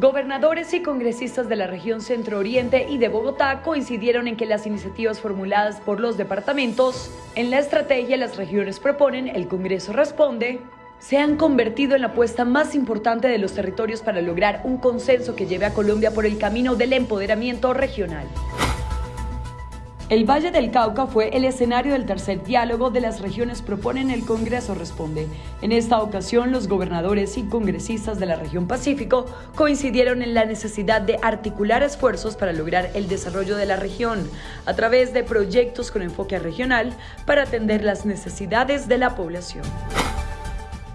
Gobernadores y congresistas de la región Centro Oriente y de Bogotá coincidieron en que las iniciativas formuladas por los departamentos en la estrategia las regiones proponen, el Congreso responde, se han convertido en la apuesta más importante de los territorios para lograr un consenso que lleve a Colombia por el camino del empoderamiento regional. El Valle del Cauca fue el escenario del tercer diálogo de las regiones Proponen el Congreso Responde. En esta ocasión, los gobernadores y congresistas de la región Pacífico coincidieron en la necesidad de articular esfuerzos para lograr el desarrollo de la región a través de proyectos con enfoque regional para atender las necesidades de la población.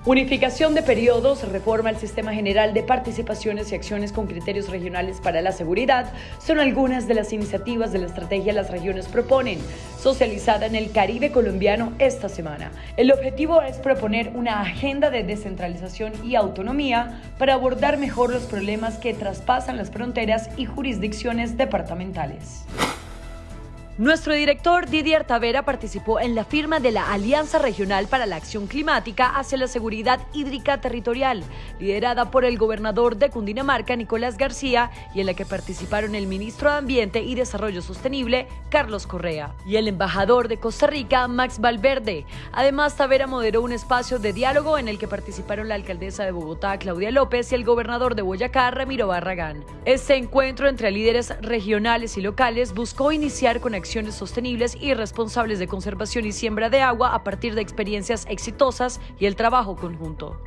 Unificación de periodos, reforma al sistema general de participaciones y acciones con criterios regionales para la seguridad son algunas de las iniciativas de la estrategia Las Regiones Proponen, socializada en el Caribe colombiano esta semana. El objetivo es proponer una agenda de descentralización y autonomía para abordar mejor los problemas que traspasan las fronteras y jurisdicciones departamentales. Nuestro director Didier Tavera participó en la firma de la Alianza Regional para la Acción Climática hacia la Seguridad Hídrica Territorial, liderada por el gobernador de Cundinamarca, Nicolás García, y en la que participaron el ministro de Ambiente y Desarrollo Sostenible, Carlos Correa, y el embajador de Costa Rica, Max Valverde. Además, Tavera moderó un espacio de diálogo en el que participaron la alcaldesa de Bogotá, Claudia López, y el gobernador de Boyacá, Ramiro Barragán. Este encuentro entre líderes regionales y locales buscó iniciar con acciones sostenibles y responsables de conservación y siembra de agua a partir de experiencias exitosas y el trabajo conjunto.